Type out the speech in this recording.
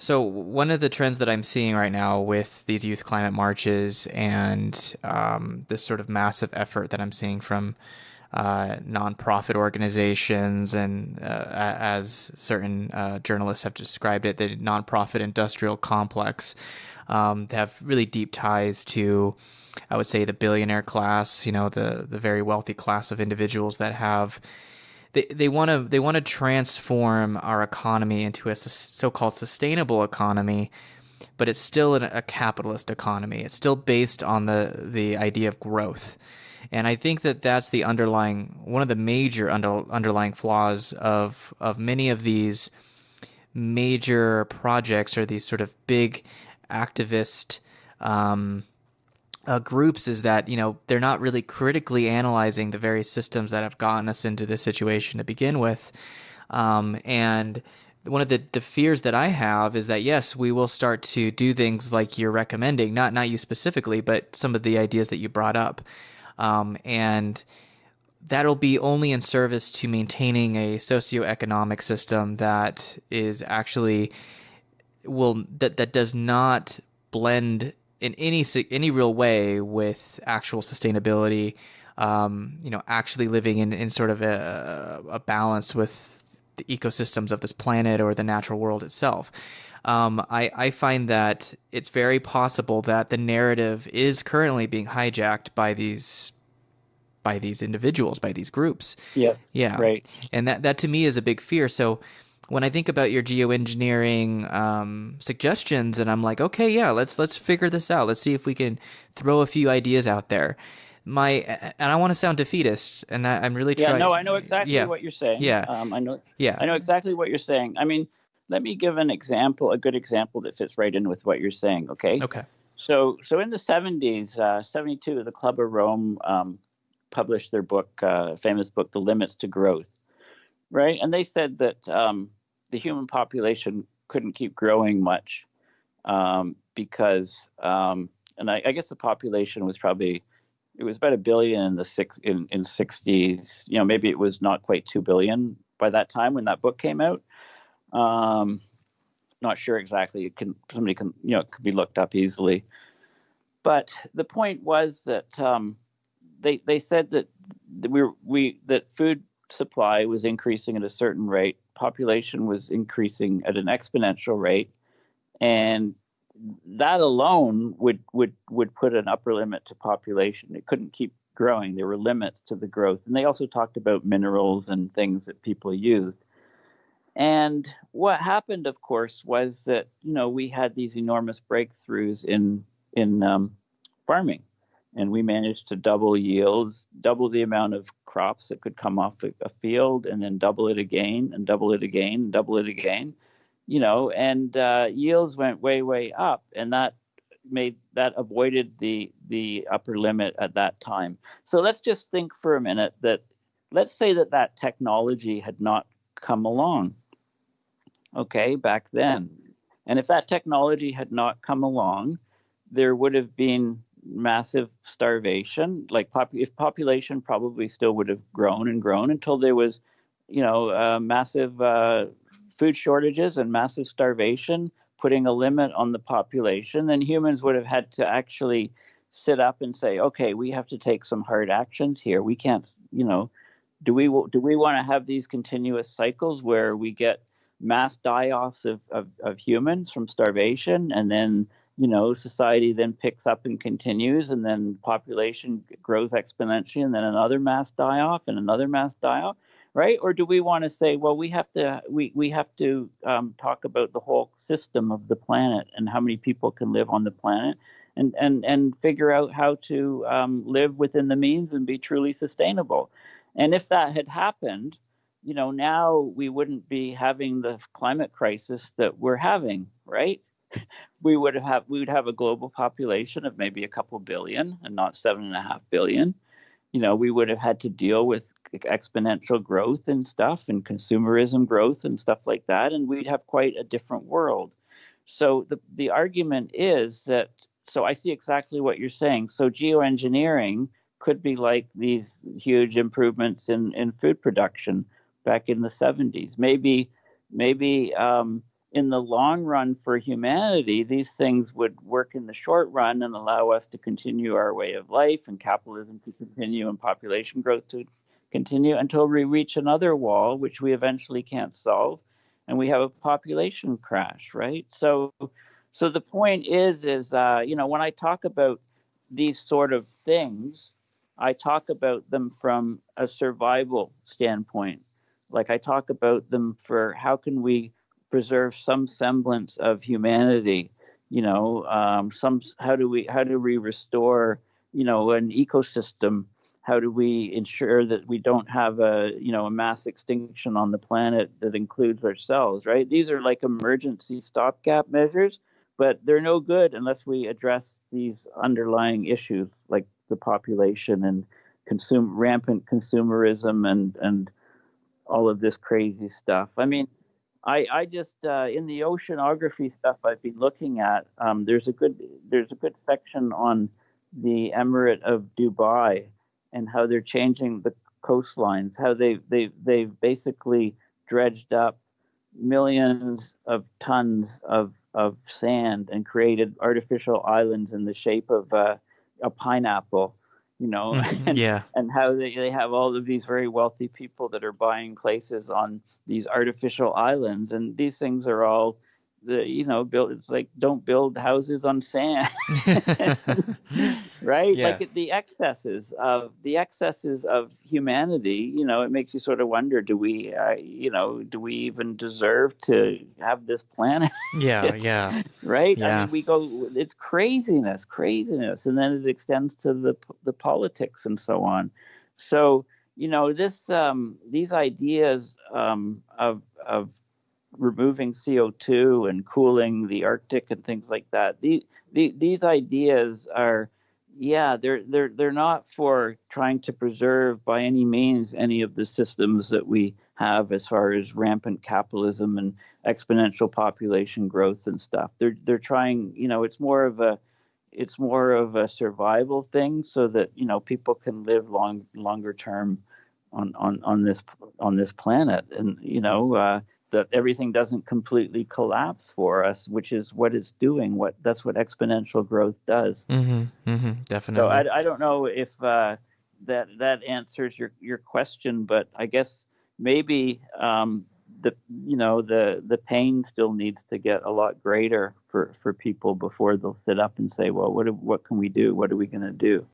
So one of the trends that I'm seeing right now with these youth climate marches and um, this sort of massive effort that I'm seeing from uh, nonprofit organizations and uh, as certain uh, journalists have described it, the nonprofit industrial complex um, have really deep ties to, I would say, the billionaire class. You know, the the very wealthy class of individuals that have they they want to they want to transform our economy into a so-called sustainable economy but it's still a capitalist economy. It's still based on the the idea of growth. And I think that that's the underlying one of the major under, underlying flaws of of many of these major projects or these sort of big activist um, uh, groups is that you know they're not really critically analyzing the various systems that have gotten us into this situation to begin with, um, and one of the, the fears that I have is that yes, we will start to do things like you're recommending, not not you specifically, but some of the ideas that you brought up, um, and that'll be only in service to maintaining a socioeconomic system that is actually will that that does not blend in any any real way with actual sustainability. Um, you know, actually living in, in sort of a, a balance with the ecosystems of this planet or the natural world itself. Um, I, I find that it's very possible that the narrative is currently being hijacked by these by these individuals, by these groups. Yeah. Yeah. Right. And that, that to me is a big fear. So when I think about your geoengineering um, suggestions, and I'm like, okay, yeah, let's let's figure this out. Let's see if we can throw a few ideas out there. My and I want to sound defeatist, and I, am really trying. yeah, no, I know exactly yeah. what you're saying. Yeah, um, I know. Yeah, I know exactly what you're saying. I mean, let me give an example, a good example that fits right in with what you're saying. Okay. Okay. So, so in the 70s, uh, 72, the Club of Rome um, published their book, uh, famous book, The Limits to Growth, right? And they said that um, the human population couldn't keep growing much um, because, um, and I, I, guess the population was probably it was about a billion in the six in in sixties. You know, maybe it was not quite two billion by that time when that book came out. Um, not sure exactly. It can somebody can you know it could be looked up easily. But the point was that um, they they said that we we that food supply was increasing at a certain rate population was increasing at an exponential rate, and that alone would would would put an upper limit to population. It couldn't keep growing. There were limits to the growth, and they also talked about minerals and things that people used. And what happened, of course, was that you know we had these enormous breakthroughs in in um, farming and we managed to double yields, double the amount of crops that could come off a, field, and then double it again, and double it again, and double it again. You know, and uh, yields went way, way up, and that made that avoided the the upper limit at that time. So let's just think for a minute that let's say that that technology had not come along. Okay, back then, and if that technology had not come along, there would have been massive starvation. Like pop- if population probably still would have grown and grown until there was, you know, uh, massive uh, food shortages and massive starvation, putting a limit on the population. Then humans would have had to actually sit up and say, okay, we have to take some hard actions here. We can't, you know, do we do we want to have these continuous cycles where we get mass die-offs of, of, of humans from starvation and then you know, society then picks up and continues, and then population grows exponentially, and then another mass die off and another mass die off, right? Or do we want to say, well, we have to we we have to um, talk about the whole system of the planet and how many people can live on the planet, and and and figure out how to um, live within the means and be truly sustainable. And if that had happened, you know, now we wouldn't be having the climate crisis that we're having, right? We would have we would have a global population of maybe a couple billion and not seven and a half billion. You know, we would have had to deal with exponential growth and stuff and consumerism growth and stuff like that, and we'd have quite a different world. So the the argument is that so I see exactly what you're saying. So geoengineering could be like these huge improvements in, in food production back in the 70s. Maybe maybe um, in the long run for humanity, these things would work in the short run and allow us to continue our way of life and capitalism to continue and population growth to continue until we reach another wall, which we eventually can't solve, and we have a population crash, right? So, so the point is, is uh, you know, when I talk about these sort of things, I talk about them from a survival standpoint. Like I talk about them for how can we preserve some semblance of humanity you know um, some how do we how do we restore you know an ecosystem? How do we ensure that we don't have a you know a mass extinction on the planet that includes ourselves right? These are like emergency stopgap measures but they're no good unless we address these underlying issues like the population and consume rampant consumerism and and all of this crazy stuff. I mean I, I just uh, in the oceanography stuff I've been looking at. Um, there's a good there's a good section on the Emirate of Dubai and how they're changing the coastlines. How they they they've basically dredged up millions of tons of of sand and created artificial islands in the shape of uh, a pineapple you know, Mm-hmm. and, yeah. and how they, they have all of these very wealthy people that are buying places on these artificial islands. And these things are all, the you know, build it's like don't build houses on sand. right Yeah. like the excesses of the excesses of humanity you know it makes you sort of wonder do we uh, you know do we even deserve to have this planet yeah, yeah. right? I Yeah. mean, we go, it's craziness, craziness, and then it extends to the the politics and so on. So you know, this um, these ideas um, of of removing CO two and cooling the Arctic and things like that. These the, these ideas are, yeah, they're they're they're not for trying to preserve by any means any of the systems that we have as far as rampant capitalism and exponential population growth and stuff. They're they're trying, you know, it's more of a it's more of a survival thing so that, you know, people can live long longer term on on on this on this planet and you know uh that everything doesn't completely collapse for us, which is what it's doing. What that's what exponential growth does. Mm-hmm. Mm-hmm. Definitely. So I, I don't know if uh, that that answers your your question, but I guess maybe um, the you know the the pain still needs to get a lot greater for for people before they'll sit up and say, well, what what can we do? What are we going to do?